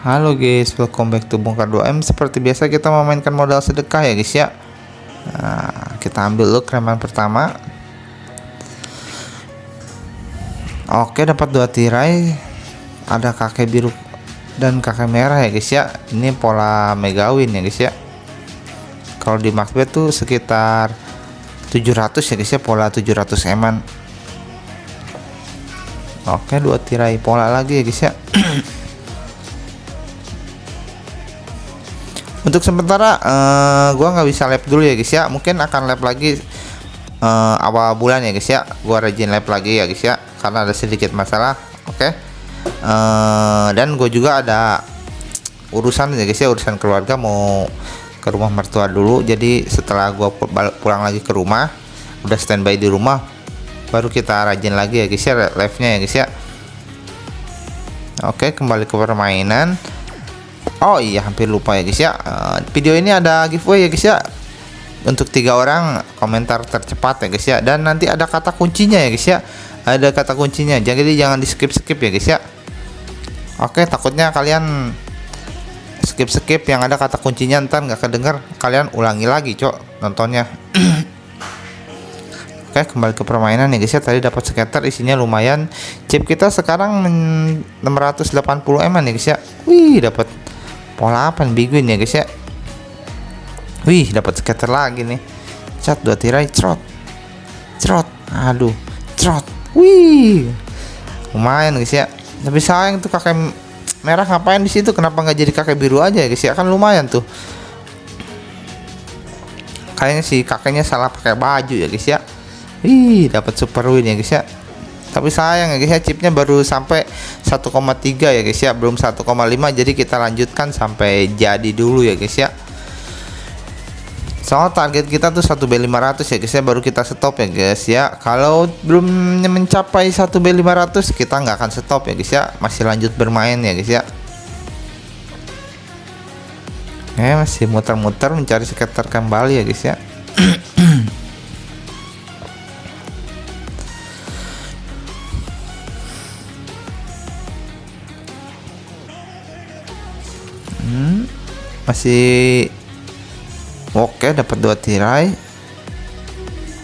Halo guys, welcome back to Bongkar 2M Seperti biasa kita memainkan modal sedekah ya guys ya. Nah, Kita ambil dulu kreman pertama. Oke dapat dua tirai. Ada kakek biru dan kakek merah ya guys ya. Ini pola megawin ya guys ya. Kalau di Macbeth tuh sekitar 700 ya guys ya Pola 700 eman. Oke dua tirai pola lagi ya guys ya untuk sementara uh, gua nggak bisa lab dulu ya guys ya. Mungkin akan lab lagi uh, awal bulan ya guys ya. Gua rajin lab lagi ya guys ya. Karena ada sedikit masalah oke? Okay? uh, eh, dan gue juga ada urusan ya guys ya. Urusan keluarga mau ke rumah mertua dulu. Jadi setelah gua pulang lagi ke rumah udah standby di rumah baru kita rajin lagi ya guys ya live nya ya guys ya. Oke kembali ke permainan Oh iya hampir lupa ya guys ya. Uh, video ini ada giveaway ya guys ya. Untuk tiga orang komentar tercepat ya guys ya. Dan nanti ada kata kuncinya ya guys ya. Ada kata kuncinya. Jadi jangan di skip skip ya guys ya. Oke takutnya kalian skip skip yang ada kata kuncinya ntar nggak kedenger. Kalian ulangi lagi cok nontonnya. Oke kembali ke permainan ya guys ya. Tadi dapat skater isinya lumayan. Chip kita sekarang 680 m ya guys ya. Wih dapat pola apa nih? Biguin ya guys ya. Wih dapat scatter lagi nih. Cat dua tirai trot trot aduh trot wih. Lumayan guys ya. Tapi sayang tuh kakek merah ngapain di situ? Kenapa nggak jadi kakek biru aja ya guys ya? Kan lumayan tuh. Kayaknya si kakeknya salah pakai baju ya guys ya. Wih dapat super win ya guys ya tapi sayang ya guys ya chipnya baru sampai 1,3 ya guys ya. Belum 1,5 jadi kita lanjutkan sampai jadi dulu ya guys ya. Soal target kita tuh 1B500 ya guys ya. Baru kita stop ya guys ya. Kalau belum mencapai 1B500 kita nggak akan stop ya guys ya. Masih lanjut bermain ya guys ya. Eh masih muter-muter mencari sekitar kembali ya guys ya masih oke dapat dua tirai.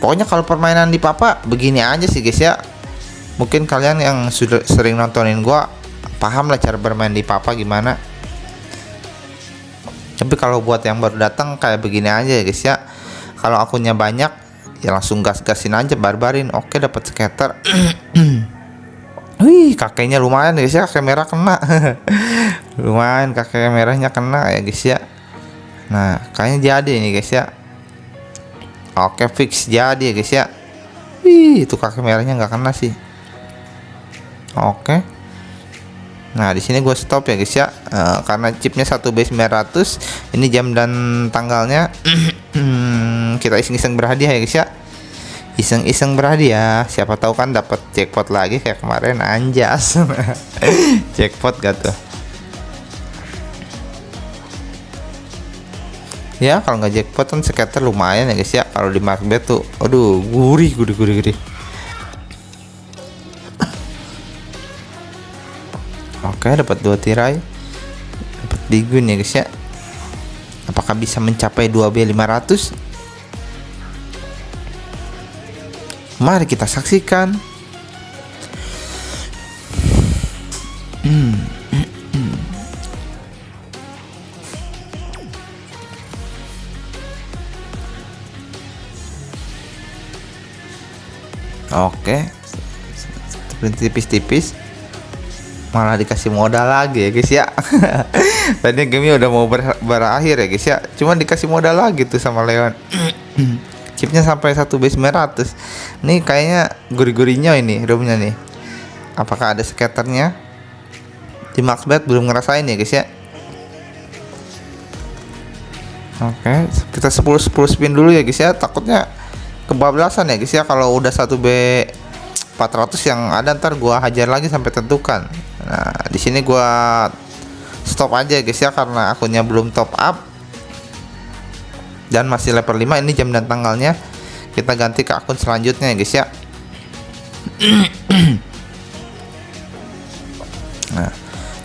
Pokoknya kalau permainan di papa begini aja sih guys ya. Mungkin kalian yang sudah sering nontonin gua paham lah cara bermain di papa gimana. Tapi kalau buat yang baru datang kayak begini aja ya guys ya. Kalau akunnya banyak ya langsung gas-gasin aja barbarin. Oke dapat skater. Wih, kakeknya lumayan guys ya, kamera kena. lumayan kakek merahnya kena ya guys ya. Nah, kayaknya jadi nih guys ya. Oke, fix jadi ya guys ya. Wih, itu kakek merahnya nggak kena sih. Oke. Nah, di sini gue stop ya guys ya. Uh, karena chipnya satu base 900, ini jam dan tanggalnya kita iseng-iseng berhadiah ya guys ya iseng-iseng berhadiah siapa tahu kan dapat jackpot lagi kayak kemarin anjas jackpot gak tuh ya kalau nggak jackpot kan scatter lumayan ya guys ya. Kalau di market tuh aduh gurih gurih gurih gurih. Oke dapat dua tirai. Dapat digun ya guys ya. Apakah bisa mencapai 2B 500 Mari kita saksikan. Oke. tipis-tipis. Malah dikasih modal lagi ya guys ya. Tadi game udah mau ber berakhir ya guys ya. Cuma dikasih modal lagi tuh sama Leon. chipnya sampai satu base 900 nih kayaknya gurih-gurihnya ini roomnya nih apakah ada skaternya di Maxbet belum ngerasain ya guys ya oke kita 10 10 spin dulu ya guys ya takutnya kebablasan ya guys ya. Kalau udah satu B 400 yang ada ntar gua hajar lagi sampai tentukan. Nah di sini gua stop aja guys ya karena akunnya belum top up. Dan masih level 5 ini jam dan tanggalnya. Kita ganti ke akun selanjutnya ya guys ya. Nah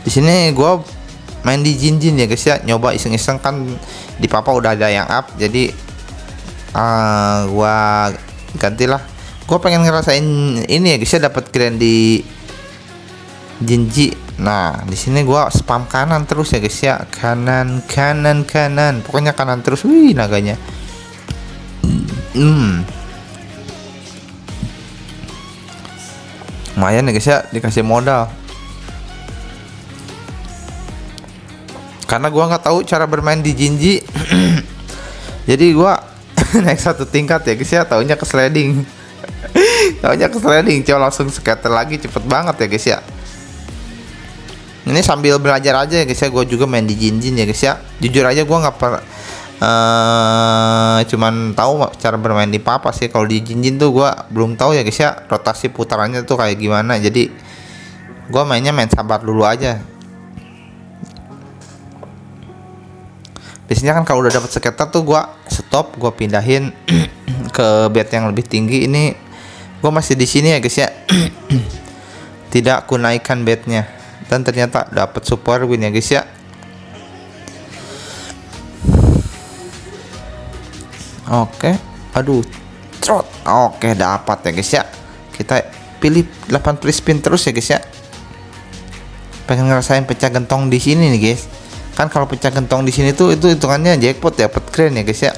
di sini gue main di Jinjin ya guys ya. Nyoba iseng-iseng kan di papa udah ada yang up jadi uh, gua gantilah. Gua pengen ngerasain ini ya guys ya dapat grand di Jinji. Nah di sini gua spam kanan terus ya guys ya. Kanan kanan kanan. Pokoknya kanan terus. Wih naganya. Hmm. Lumayan ya guys ya dikasih modal. Karena gua nggak tahu cara bermain di Jinji. Jadi gua naik satu tingkat ya guys ya. Taunya ke sliding. Taunya ke sliding. Coba langsung scatter lagi cepet banget ya guys ya. Ini sambil belajar aja ya guys ya. Gue juga main di Jinjin ya guys ya. Jujur aja gua nggak per uh, cuman tahu cara bermain di papa sih. Kalau di Jinjin tuh gua belum tahu ya guys ya rotasi putarannya tuh kayak gimana. Jadi gua mainnya main sabar dulu aja biasanya kan kalau udah dapat skater tuh gua stop gua pindahin ke bed yang lebih tinggi ini gua masih di sini ya guys ya tidak ku naikkan bednya dan ternyata dapat super win ya guys ya Oke, aduh, trot. Oke, dapat ya guys ya. Kita pilih 8 free spin terus ya guys ya. Pengen ngerasain pecah gentong di sini nih guys. Kan kalau pecah gentong di sini tuh itu hitungannya jackpot ya, dapat keren ya guys ya.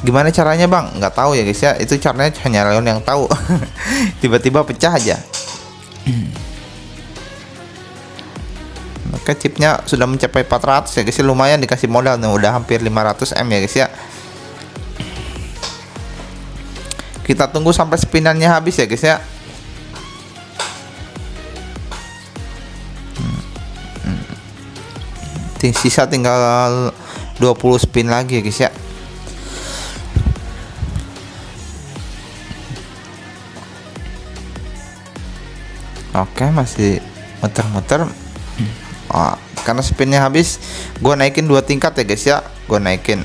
Gimana caranya bang? Nggak tahu ya guys ya. Itu caranya hanya Leon yang tahu. Tiba-tiba pecah aja. Oke chipnya sudah mencapai 400 ya guys ya. lumayan dikasih modal nih udah hampir 500 M ya guys ya kita tunggu sampai spinannya habis ya guys ya hmm. sisa tinggal 20 spin lagi ya guys ya. Oke masih muter-muter. Oh, karena spinnya habis gue naikin dua tingkat ya guys ya. Gue naikin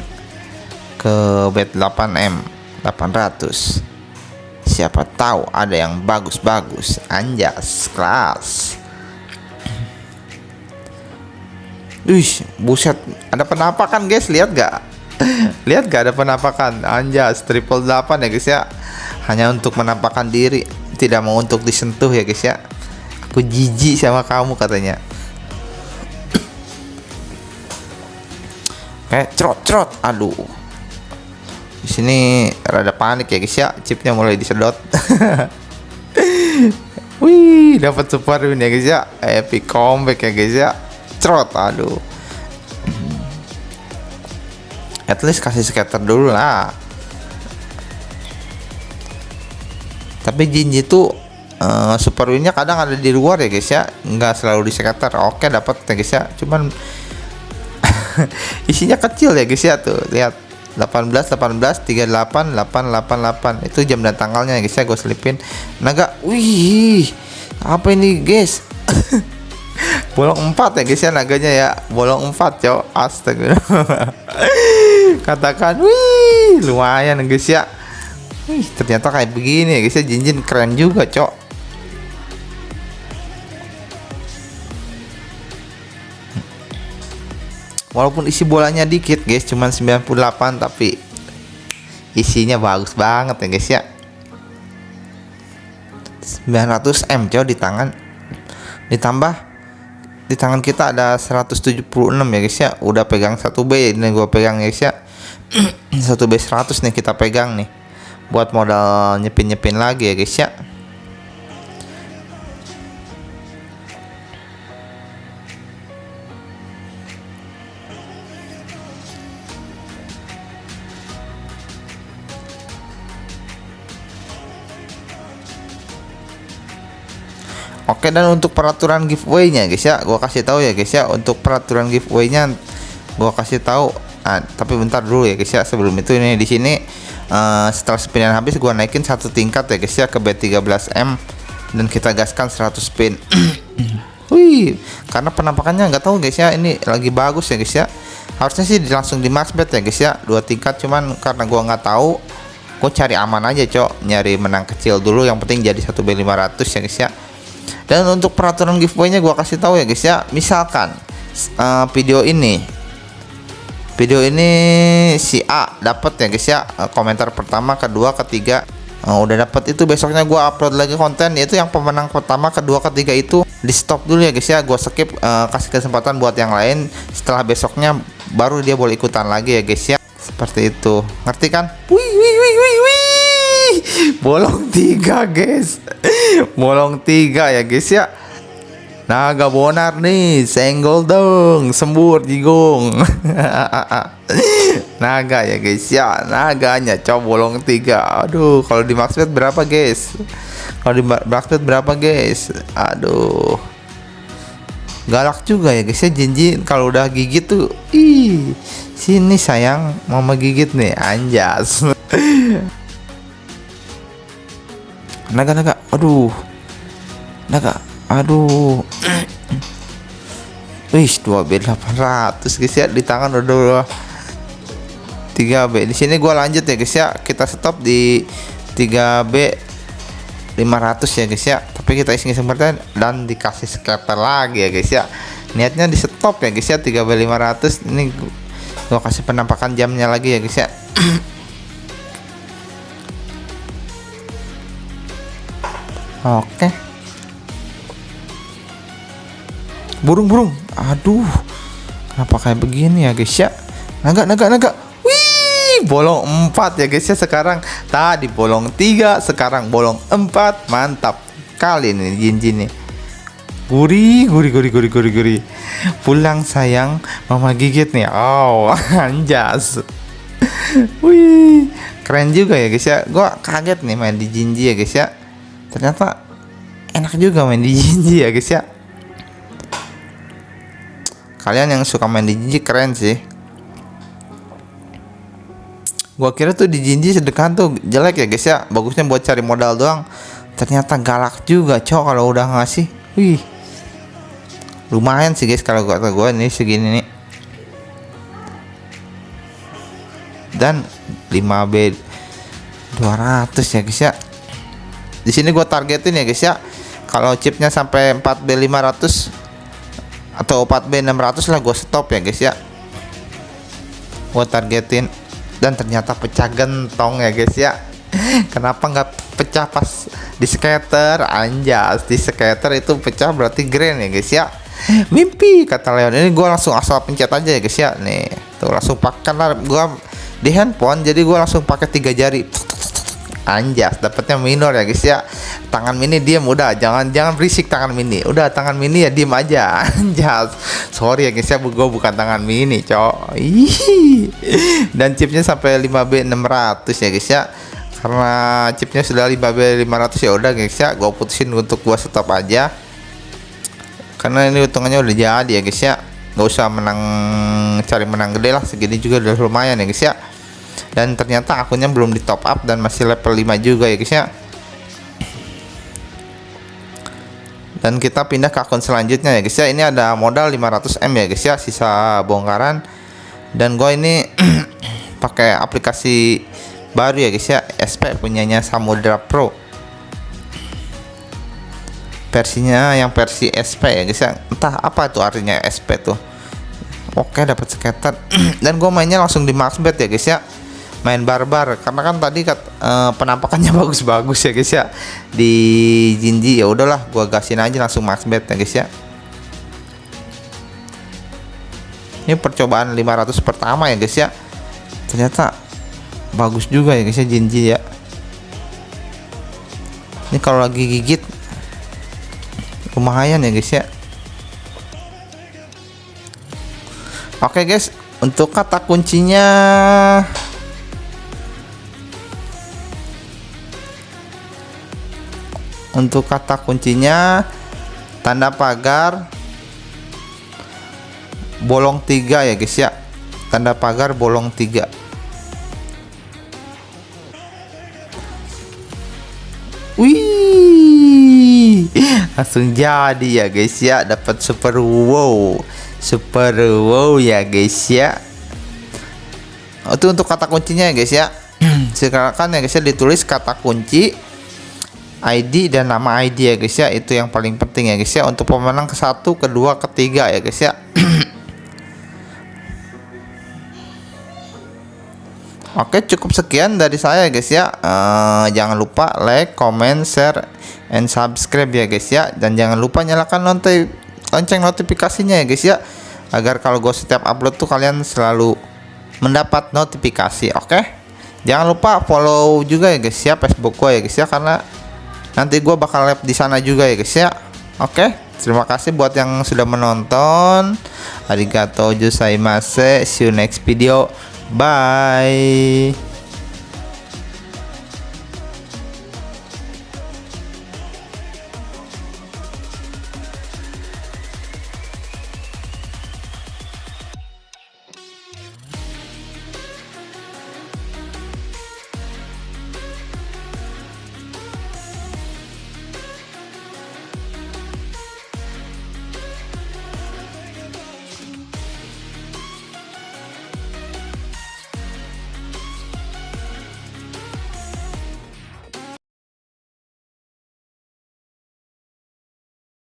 ke bed 8M 800 siapa tahu ada yang bagus-bagus. Anjas kelas Wih, buset, ada penampakan guys, lihat gak? lihat gak ada penampakan? Anjas, triple 8 ya guys ya. Hanya untuk menampakkan diri, tidak mau untuk disentuh ya guys ya. Aku jijik sama kamu katanya. Oke, cerot cerot. Aduh. Di sini rada panik ya guys ya. Chipnya mulai disedot. Wih, dapat super win ya guys ya. Epic comeback ya guys ya. Cerot, aduh. At least kasih scatter dulu lah. Tapi Jinji tuh uh, super winnya kadang ada di luar ya guys ya. Nggak selalu di scatter. Oke, dapat ya guys ya. Cuman isinya kecil ya guys ya tuh lihat 18 18 38 888 itu jam dan tanggalnya ya guys ya gue selipin naga wih apa ini guys bolong 4 ya guys ya naganya ya. Bolong 4 cok. Astaga. Katakan wih lumayan guys ya. Wih ternyata kayak begini ya guys ya. Jinjin keren juga cok. Walaupun isi bolanya dikit guys cuman 98 tapi isinya bagus banget ya guys ya. 900 M cow di tangan. Ditambah di tangan kita ada 176 ya guys ya. Udah pegang 1B ini gua pegang ya guys ya. 1B 100 nih kita pegang nih. Buat modal nyepin-nyepin lagi ya guys ya Oke dan untuk peraturan giveaway-nya guys ya, gua kasih tahu ya guys ya. Untuk peraturan giveaway-nya gua kasih tahu. Ah, tapi bentar dulu ya guys ya. Sebelum itu ini di sini uh, setelah spinan habis gua naikin satu tingkat ya guys ya ke B13M dan kita gaskan 100 spin. Wih, karena penampakannya nggak tahu guys ya. Ini lagi bagus ya guys ya. Harusnya sih langsung di max bet ya guys ya, dua tingkat cuman karena gua nggak tahu gue cari aman aja cok. Nyari menang kecil dulu yang penting jadi satu B500 ya guys ya dan untuk peraturan giveaway-nya gua kasih tahu ya guys ya. Misalkan uh, video ini. Video ini si A dapat ya guys ya. Uh, komentar pertama kedua ketiga. Uh, udah dapat itu besoknya gua upload lagi konten. Yaitu yang pemenang pertama kedua ketiga itu di stop dulu ya guys ya. Gua skip uh, kasih kesempatan buat yang lain. Setelah besoknya baru dia boleh ikutan lagi ya guys ya. Seperti itu. Ngerti kan? Wih wih wih wih bolong tiga guys. Bolong tiga ya guys ya. Naga bonar nih senggol dong sembur jigong naga ya guys ya. Naganya coba bolong tiga. Aduh kalau di maksud berapa guys? Kalau di berapa guys? Aduh. Galak juga ya guys ya. Jinjin kalau udah gigit tuh ih sini sayang mama gigit nih anjas naga naga aduh naga aduh Wih, 2B 800 guys ya di tangan udah 3B. Di sini gua lanjut ya guys ya. Kita stop di 3B 500 ya guys ya. Tapi kita isi kesempatan dan dikasih scatter lagi ya guys ya. Niatnya di stop ya guys ya 3B 500. Ini gua kasih penampakan jamnya lagi ya guys ya. Oke. Burung-burung. Aduh. Kenapa kayak begini ya, guys ya? Naga, naga, naga. Wih, bolong 4 ya, guys ya sekarang. Tadi bolong 3, sekarang bolong 4. Mantap. Kali ini jin-jin nih. Gurih, gurih, gurih, gurih, gurih, gurih. Pulang sayang, mama gigit nih. Oh, anjas. Wih, keren juga ya guys ya. Gua kaget nih main di Jinji ya guys ya ternyata enak juga main di Jinji ya guys ya. Kalian yang suka main di Jinji keren sih. Gua kira tuh di Jinji sedekah tuh jelek ya guys ya. Bagusnya buat cari modal doang. Ternyata galak juga cowok kalau udah ngasih. Wih. Lumayan sih guys kalau kata gue ini segini nih. Dan 5B 200 ya guys ya di sini gue targetin ya guys ya. Kalau chipnya sampai 4B 500 atau 4B 600 lah gue stop ya guys ya. Gue targetin. Dan ternyata pecah gentong ya guys ya. Kenapa nggak pecah pas di skater? Anjas di skater itu pecah berarti grand ya guys ya. Mimpi kata Leon. Ini gue langsung asal pencet aja ya guys ya. Nih tuh langsung pakai lah. Gue di handphone jadi gue langsung pakai tiga jari anjas dapatnya minor ya guys ya. Tangan mini diem udah jangan jangan berisik tangan mini. Udah tangan mini ya diem aja. Anjas. Sorry ya guys ya gue bukan tangan mini cok. Dan chipnya sampai 5B 600 ya guys ya. Karena chipnya sudah 5B 500 ya udah guys ya. Gue putusin untuk gua stop aja. Karena ini hitungannya udah jadi ya guys ya. Nggak usah menang cari menang gede lah. Segini juga udah lumayan ya guys ya dan ternyata akunnya belum di top up dan masih level 5 juga ya guys ya. Dan kita pindah ke akun selanjutnya ya guys ya. Ini ada modal 500M ya guys ya sisa bongkaran. Dan gue ini pakai aplikasi baru ya guys ya. SP punyanya Samudra Pro. Versinya yang versi SP ya guys ya. Entah apa itu artinya SP tuh. Oke dapat skater dan gue mainnya langsung di maxbet ya guys ya main barbar. Karena kan tadi kat, uh, penampakannya bagus-bagus ya guys ya. Di Jinji ya udahlah gua gasin aja langsung max bet ya guys ya. Ini percobaan 500 pertama ya guys ya. Ternyata bagus juga ya guys ya Jinji ya. Ini kalau lagi gigit lumayan ya guys ya. Oke guys, untuk kata kuncinya untuk kata kuncinya tanda pagar bolong tiga ya guys ya. Tanda pagar bolong tiga. Wih langsung jadi ya guys ya. Dapat super wow super wow ya guys ya. Itu untuk kata kuncinya ya guys ya. Sekarang kan ya guys ya ditulis kata kunci ID dan nama ID ya guys ya. Itu yang paling penting ya guys ya. Untuk pemenang ke satu kedua ketiga ya guys ya. Oke cukup sekian dari saya guys ya. Uh, Jangan lupa like, comment, share, and subscribe ya guys ya. Dan jangan lupa nyalakan lonceng, lonceng notifikasinya ya guys ya. Agar kalau gue setiap upload tuh kalian selalu mendapat notifikasi oke? Jangan lupa follow juga ya guys ya Facebook gue ya guys ya. Karena nanti gue bakal live di sana juga ya guys ya. Oke terima kasih buat yang sudah menonton. Arigato gozaimashite See you next video. Bye.